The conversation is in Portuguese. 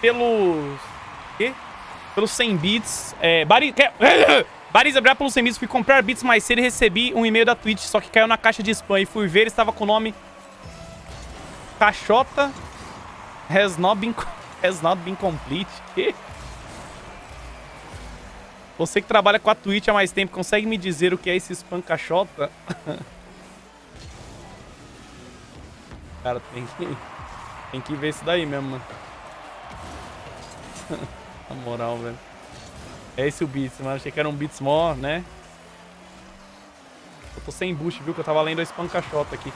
pelos... Quê? Pelos 100 bits. É, Bari... Baris, obrigado pelos 100 bits. Fui comprar bits mais cedo e recebi um e-mail da Twitch, só que caiu na caixa de spam. E fui ver, estava com o nome... Caixota has not been, has not been complete. Você que trabalha com a Twitch há mais tempo, consegue me dizer o que é esse spam caixota? Cara, tem que, tem que ver isso daí mesmo, mano. Na moral, velho. É esse o Beats, mano. Achei que era um Beats mó, né? Eu tô sem boost, viu? Que eu tava lendo a spam caixota aqui.